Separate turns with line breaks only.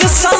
your song.